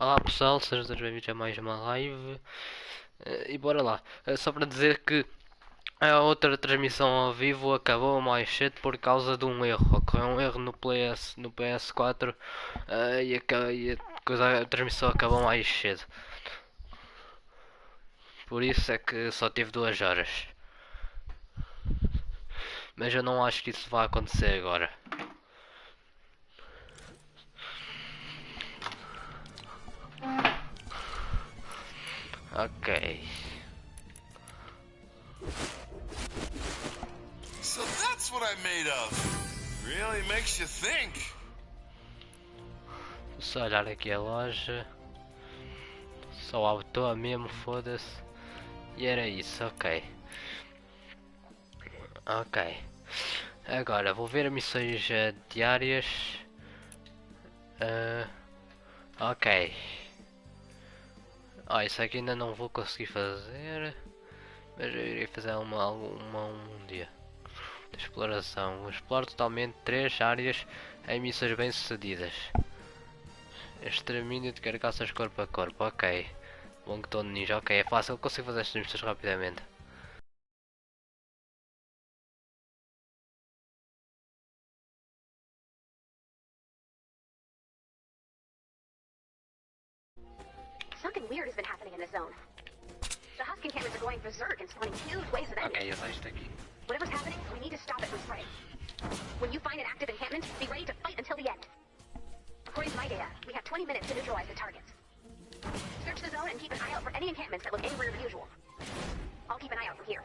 Olá pessoal, sejam todos bem-vindos a mais uma live. Eh, E bora lá, Eh, só para dizer que a outra transmissão ao vivo acabou mais cedo por causa de um erro Ocorreu um erro no, PS, no PS4 eh, e, aca- e a, a transmissão acabou mais cedo. Por isso é que só tive duas horas. Mas eu não acho que isso vai acontecer agora Ok So that's what I'm made of. Really makes you think. Só olhar aqui a loja. Só autor mesmo, foda-se. E era isso, ok. Ok. Agora vou ver missões eh, diárias. Ah, ok. Ah, isso aqui ainda não vou conseguir fazer. Mas eu irei fazer uma, um dia. De exploração. Exploro totalmente três áreas em missões bem sucedidas. Extermínio de carcaças corpo a corpo, ok. Bom que estou ninja, ok, é fácil, consigo fazer estas missões rapidamente. Zone. The Husk encampments are going berserk and spawning huge waves of enemies. Ok, eu sei isto aqui. Whatever's happening, we need to stop it with spray. When you find an active encampment, be ready to fight until the end. According to my data, we have 20 minutes to neutralize the targets. Search the zone and keep an eye out for any encampments that look angrier than usual. I'll keep an eye out from here.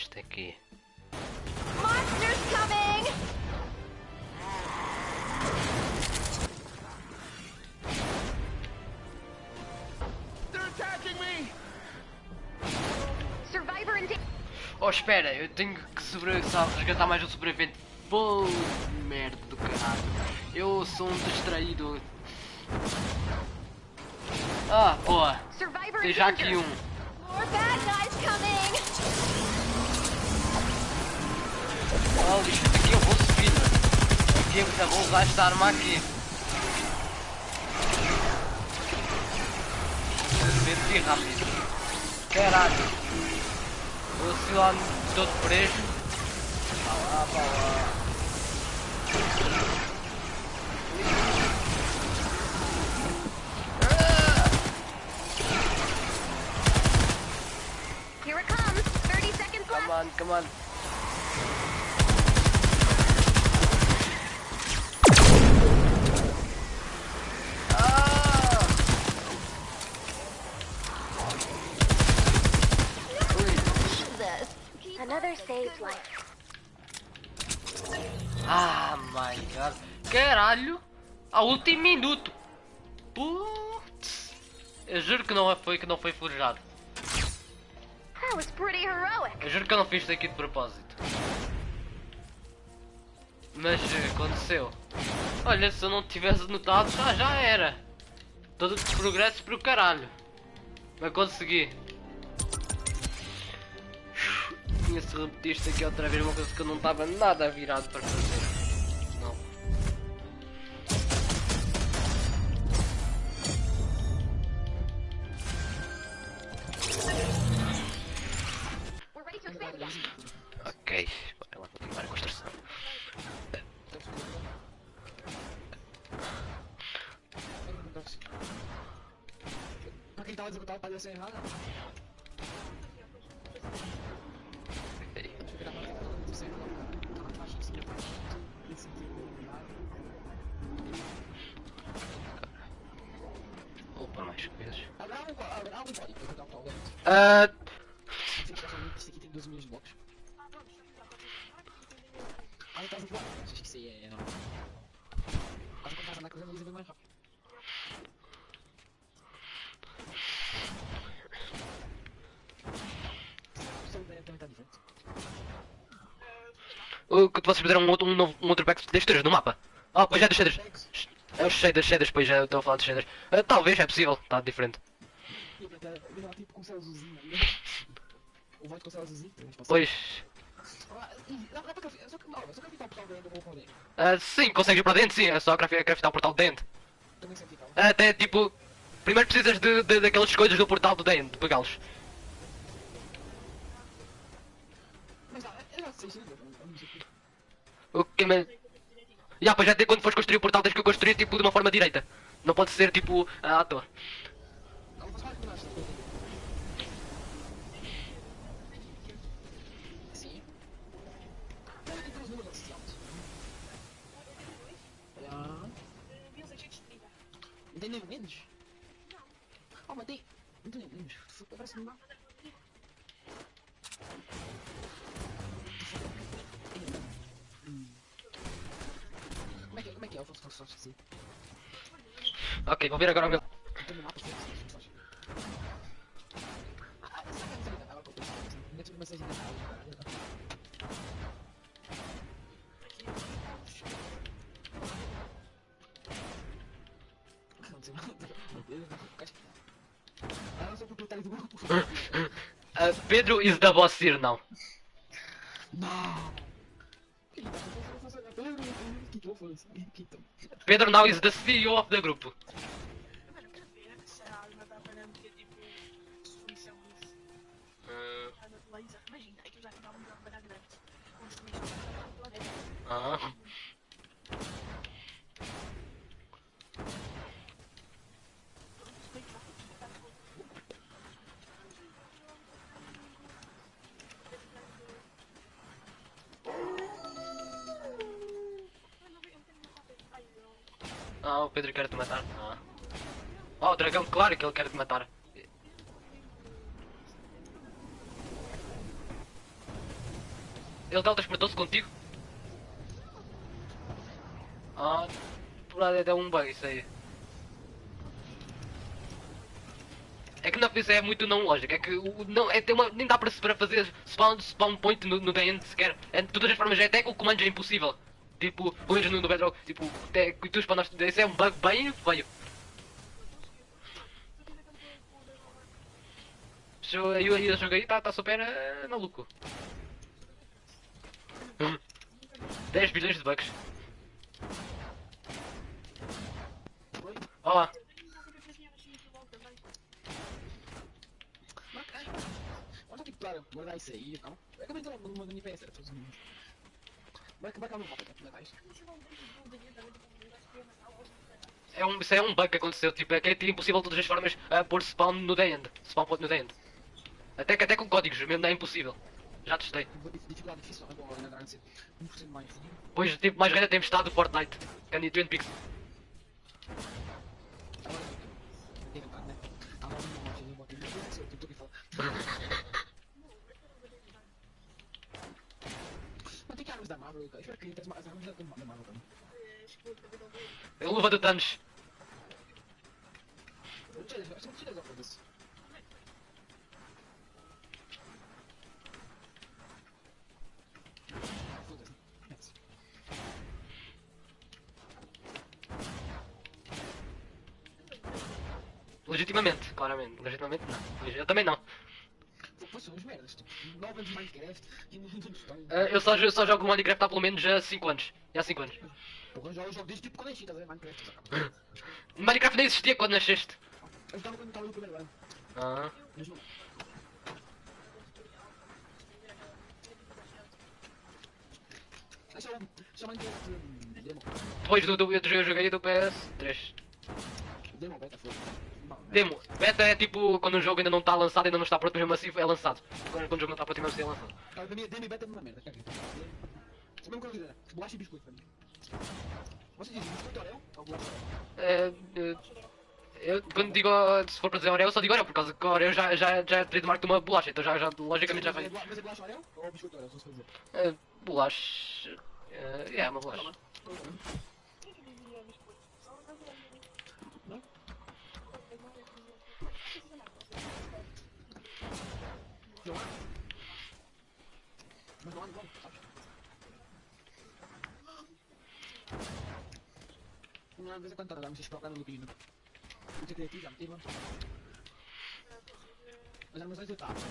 Este aqui. Monsters coming! They're attacking me! Survivor in danger. Oh, espera, eu tenho que resgatar mais um sobrevivente. Pô, merda do caralho. Eu sou um distraído. Ah, boa. Survivor Tem já aqui um. More bad guys coming! Oh, isto aqui eu vou subir. Aqui eu vou usar esta arma aqui. Ver aqui rápido. Caralho. Eu se lá todo preso. Vá lá, vá lá. Here it comes. 30 seconds left. Come on, come on. Caralho! Ao último minuto! Putz! Eu juro que não foi que não foi forjado. Eu juro que eu não fiz isto aqui de propósito. Mas eh, aconteceu. Olha, se eu não tivesse notado, já, já era. Todo o progresso para o caralho. Mas consegui. Tinha se repetir isto aqui outra vez, uma coisa que eu não estava nada virado para fazer. Ok, ela vai continuar a construção. Pra quem tava executado parecia ser errado. Opa, mais coisas. Uh, Então vou Acho que isso aí é. Quase que eu faço na mas ele vai mais rápido. O que vocês fizeram um outro, um, novo, um outro pack de texturas no mapa. Ah, pois é dos shaders. É os shaders, shaders, pois já estou a falar dos shaders. Ah, talvez, é possível, está diferente. Tipo assim. Pois. Ah, sim, consegues ir para dentro, sim, é só craftar, o portal de dentro. Até tipo. Primeiro precisas de, de, daquelas coisas do portal do dentro, de pegá-los. Mas o que me... Já, pois até quando fores construir o portal tens que construir tipo de uma forma direita. Não pode ser tipo à toa. Não, faz parte do nosso. Sim. Mas tem os números associados. Ah. Menos? Oh, tem nem menos. Parece dá. Hum. Como é que é? Como é que é? Eu faço só assim. Ok, vou ver agora o meu. Pedro is the boss here now. Pedro now is the CEO of the group. Ah, o Pedro quer te matar. Ah. Oh, o dragão, claro que ele quer te matar. Ele teletransportou-se contigo? Ah, por é um bug isso aí. É que não, isso é muito não lógico, é que o, não, é, tem uma, nem dá para, para fazer spawn, spawn point no, no DN sequer. É, de todas as formas, é até com o comando é impossível. Tipo, pelo no, no Bedrock, tipo, até que tu spawnaste, isso é um bug bem feio. Eu, eu, eu joguei, tá, tá super eh, maluco. 10 bilhões de bugs. Olha lá. Mas, é, Olha que claro, guardar isso aí, calma. Eu acabei de entrar no mundo NPS, era todos os números. Vai acabar? Legal isso. É um, isso é um bug que aconteceu, tipo, é que é impossível de todas as formas uh, pôr spawn no the end. Spawn no the end. Até que até com códigos, mesmo é impossível. Já testei. Dificuldade difícil, é 1% mais. Pois, tipo, mais grande a tempestade do Fortnite. Can you Twin Peaks. Agora, tem vontade, né? Agora não morte, eu botei no seu, tudo que fala. Mas tem que armas da Marvel, cara. Acredito que as armas da Marvel também. É a luva do Thanos. Legitimamente, claramente. Legitimamente não. Eu também não. Pô, são uns merdas, tipo, 9 anos de Minecraft e não estão. Eu só, jo- só jogo Minecraft há pelo menos há 5 anos. Já há 5 anos. Porra, eu jogo- eu jogo desde tipo quando eu nasci, estás a ver? Minecraft, só. Minecraft nem existia quando nasceste. Eu estava quando estava no primeiro ano. Ah. Mas não. É é o Minecraft. demo. Depois do, do, eu joguei do PS3. Demo, beta, foi. Demo, beta é tipo quando um jogo ainda não está lançado, ainda não está pronto, mesmo assim é lançado. Quando, quando o jogo não está pronto, mesmo assim é lançado. Cara, pra mim, demo e beta é uma merda, caguei. Isso é mesmo coisa, né? Bolacha e biscoito pra mim. Você diz biscoito Oreo ou bolacha? É, é, eu quando digo, se for para dizer Oreo, eu só digo Oreo, por causa que Oreo já, já, já é trademark de uma bolacha, então já, já logicamente já Mas é Mas é bolacha Oreo ou biscoito Oreo, se for dizer? É, bolacha. É, é uma bolacha. Quem que diria biscoito? Só o brasileiro. Não? Não há? Mas não há, não, sabe? Uma vez em quando tá, vocês procuram no pino. Não sei criativo, já meteu, Mas era mais dois etapas,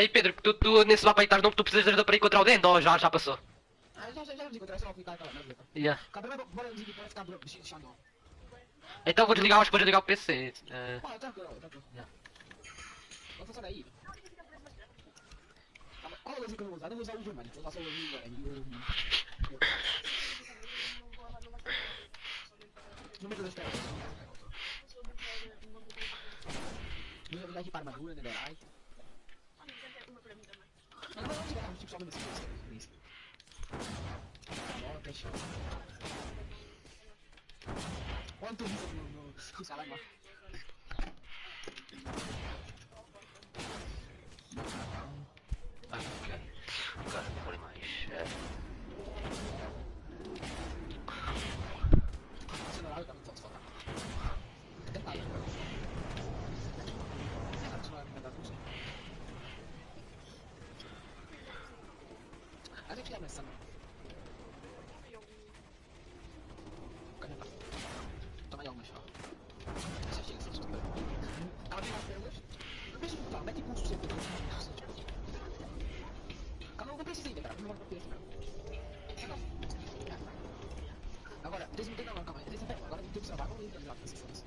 Ei Pedro, tu, tu nesse mapa aí estás não tu precisas de ajuda para encontrar o Dendo ou já, já passou? Ah, já, já, já encontrei, só clicar aquela merda. Yeah. Primeiro, bora desligar, ficar bro- deixando. Então vou desligar, acho que vou desligar o PC. É, Ah, tranquilo, tranquilo. Yeah. Vou funcionar aí. Tá, mas Qual é o que eu vou usar? Eu não vou usar o Overman, vou usar só o o... Número das peças. Vou usar aqui para armadura, netherite. Mas não, não, não, tipo, só mesmo assim, isso. Ó, peixe. Quanto isso no... no... no salário lá? ah, ok. Agora não vou mais. É, Você não vai dar muito foto. Detalhe. É, você não vai me dar tudo. A gente ia nessa. Cadê tá? Toma aí algumas, ó. Deixa chega, você estuda. Ela tem umas pérolas. Não precisa lutar, mete pulso sempre. Calma, não precisa ainda, cara. Não vai ter Agora, eles não tem não, calma aí. Eles não tem, agora tem que observar, vamos ir pra lá, se foda-se.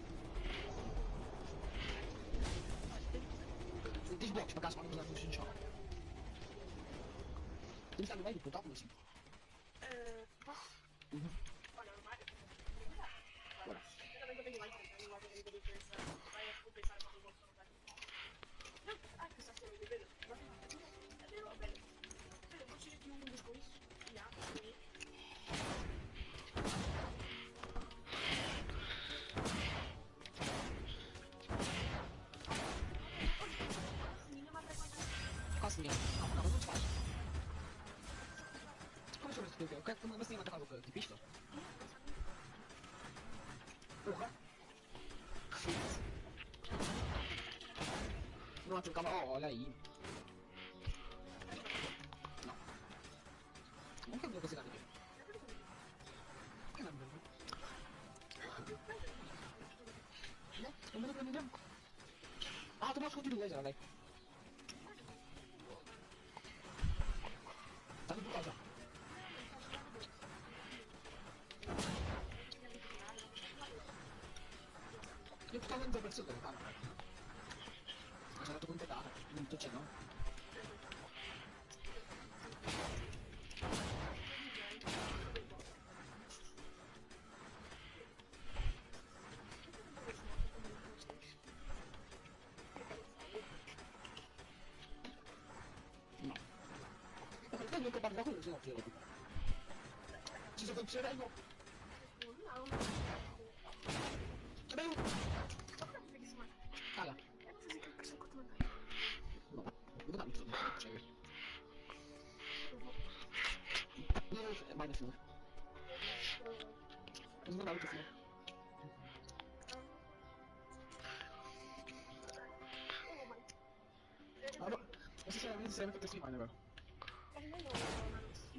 Tem os blocos pra caso vamos usar no Não, ó, olha aí. Não. Como que eu vou conseguir aqui? Que nada, né? Não, não mim mesmo. Ah, tu não escondido laser, velho. Eu tenho que com a coisa, não, filho. Se você for tirar, igual. Não, eu. preguiça, mano. Cala. É pra fazer que eu. Não, eu vou dar muito, né? Chega. Não, é mais no final. Mas não dá muito final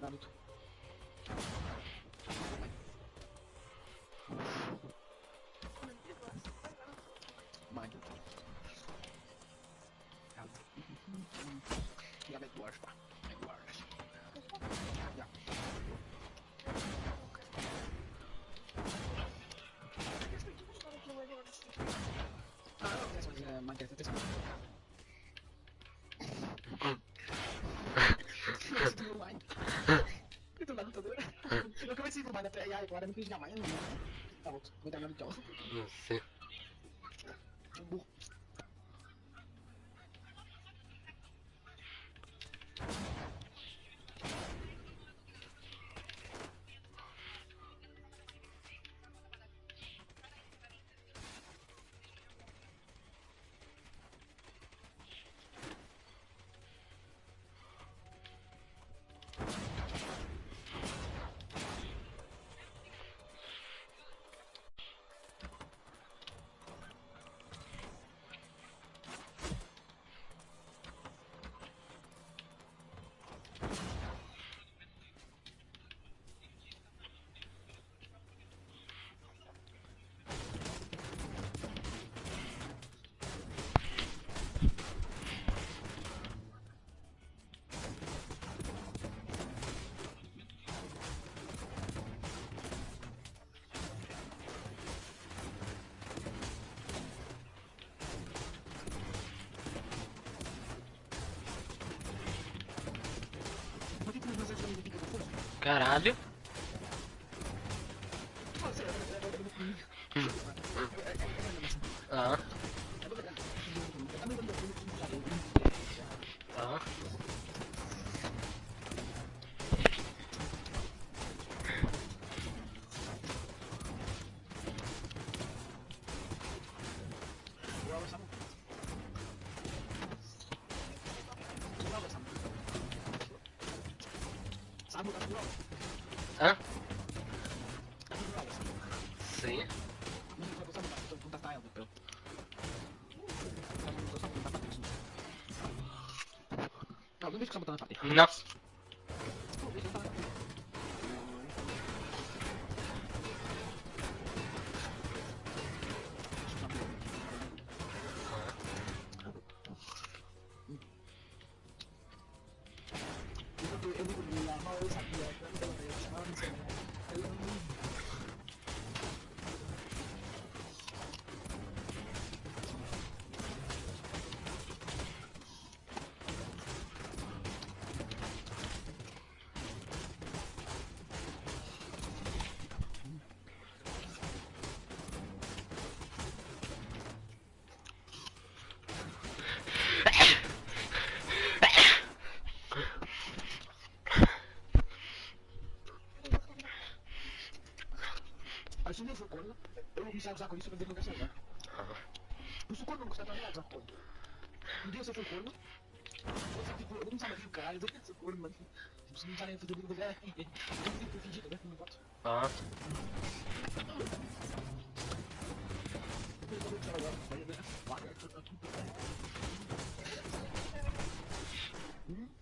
tanto. Mag. Ja met dwars. Met dwars. Ja. Ah, dat is wat je maakt. Dat is wat je maakt. Warren itu namanya tahu bukan cowok. Yes. Caralho. Aí se não for corno, eu começar a usar com isso no lugar Por isso corno não usar corno. Um dia você foi corno, você tipo, eu não sabe o caralho, eu sou corno, mano. Tipo, você não sabe fazer o lugar, eu tenho que fingir, né? Não. Ah. Nunca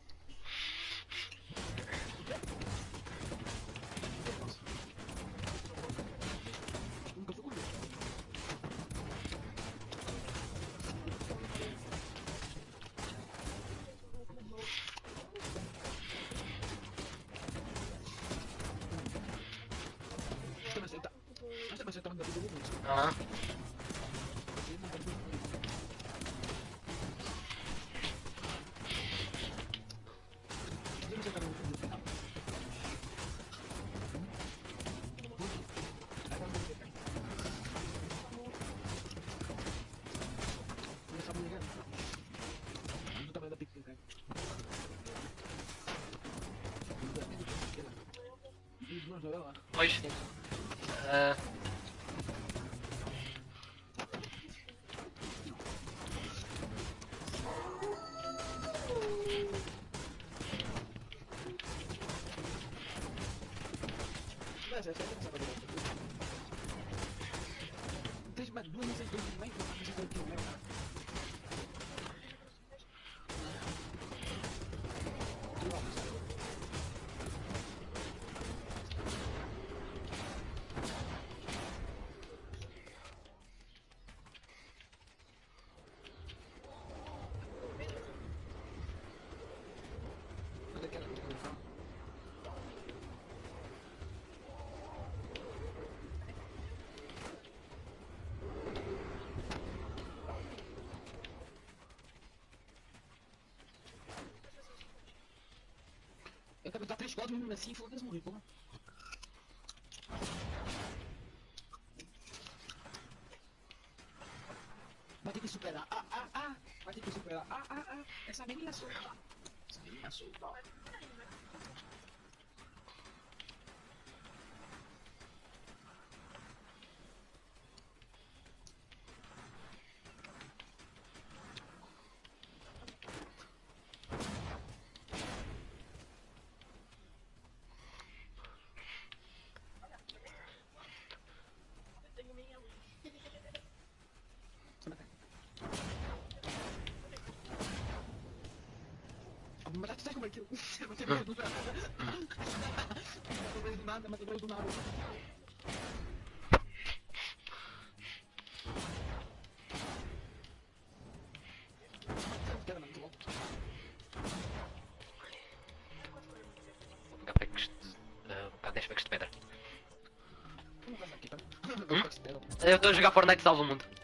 Pois. Ah. Deixa Dar três quadros mesmo assim, foda-se morrer, porra. Como é que eu tenho medo do nada? Eu tenho medo do nada, mas eu tenho medo do nada. Eu estou a jogar Fortnite salvo o mundo.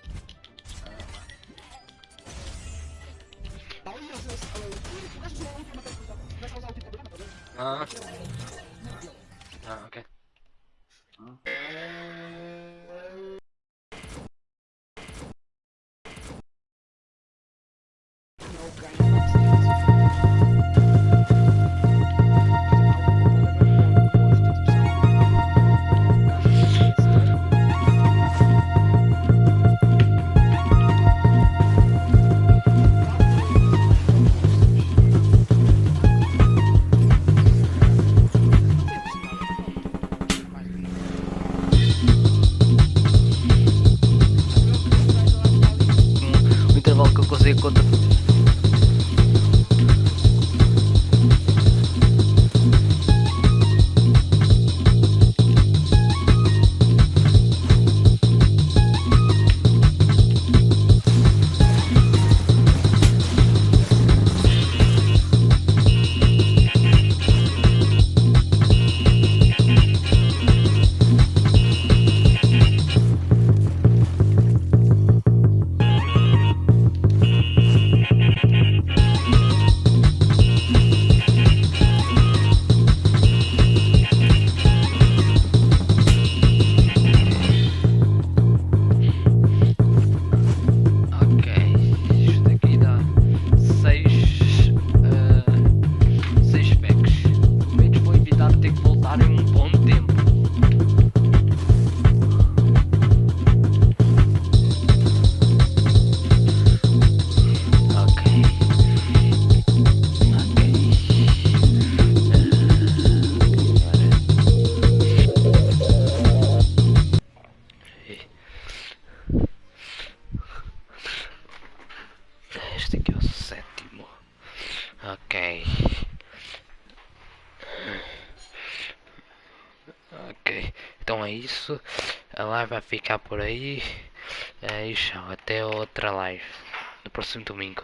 isso. A live vai ficar por aí. É isso, até outra live. No próximo domingo.